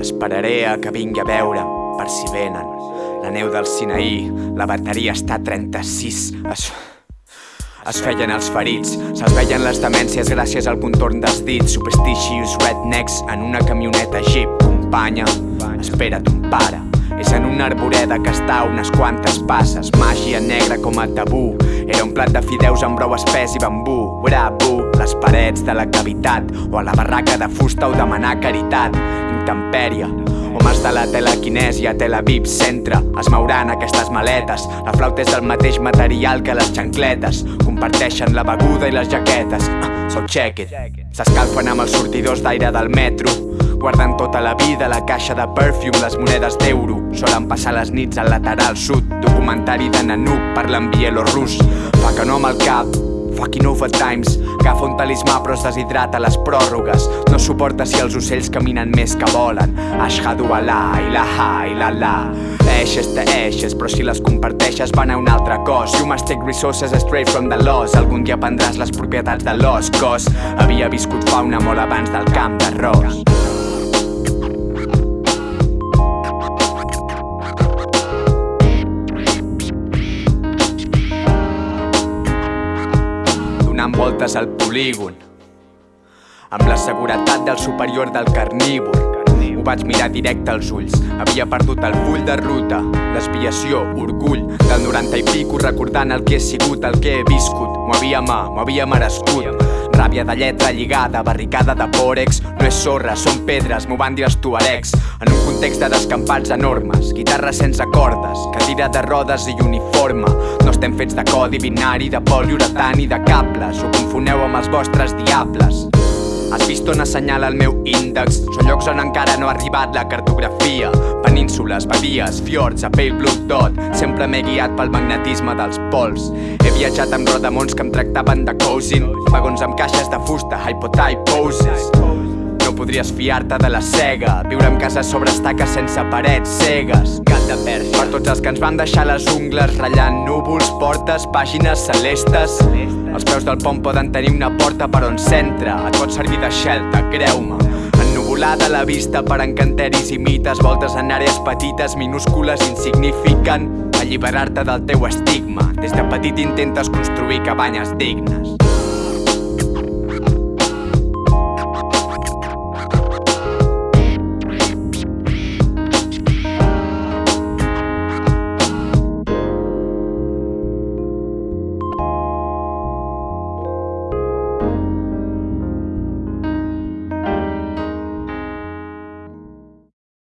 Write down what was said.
Esperaré a que vingui a veure per si venen. La neu del Sinaí, la bateria està a 36. Es, es feien els ferits, se'ls veien les demències gràcies al contorn dels dits. Superstitious rednecks en una camioneta jeep. Companya, espera't un pare. És en una arboreda que està unes quantes passes. Màgia negra com a tabú. Era un plat de fideus amb brou espès i bambú. Bravo, les parets de la cavitat. O a la barraca de fusta o demanar caritat. Intempèria, Homes de la telequinèsia, Tel Aviv, centre Es mouran aquestes maletes. La flauta és del mateix material que les xancletes. Comparteixen la beguda i les jaquetes. Ah, So check it. S'escalfen amb els sortidors d'aire del metro. Guarden tota la vida la caixa de perfume, les monedes d'euro. Solen passar les nits al lateral sud. Documentari de Nanook parlen bielorrus Fa que no amb el cap Fucking overtimes Agafa un talismà però es deshidrata les pròrrogues. No suporta si els ocells caminen més que volen. Ashhadu Allah, ilaha, ilala Eixes te eixes, però si les comparteixes van a un altre cos. You must take resources straight from the loss Algun dia prendràs les propietats de l'os Cos. Havia viscut fauna molt abans del camp d'arròs donant voltes al polígon amb la seguretat del superior del carnívor ho vaig mirar directe als ulls. Havia perdut el full de ruta, desviació, orgull, del 90 i pico recordant el que he sigut, el que he viscut. M'ho havia mà, m'ho havia merescut. Ràbia de lletra lligada, barricada de pòrex, no és sorra, són pedres, m'ho van dir els tuaregs. En un context de descampats enormes, guitarra sense cordes, cadira de rodes i uniforme. No estem fets de codi binari, de poliuretani, de cables, ho confoneu amb els vostres diables. Has vist on assenyala el meu índex? Són llocs on encara no ha arribat la cartografia. Penínsules, badies, fiords, a pale blue dot. Sempre m'he guiat pel magnetisme dels pols. He viatjat amb rodamons que em tractaven de cousin. Vagons amb caixes de fusta, hypotype poses. Podries fiar-te de la cega Viure en casa sobre estaques sense parets cegues. Gat de perxa Per tots els que ens van deixar les ungles ratllant núvols, portes, pàgines celestes. Els peus del pont poden tenir una porta per on s'entra. Et pot servir de shelter, creu-me. Ennuvolada la vista per encanteris i mites. Voltes en àrees petites, minúscules, insignificant Alliberar-te del teu estigma. Des de petit intentes construir cabanyes dignes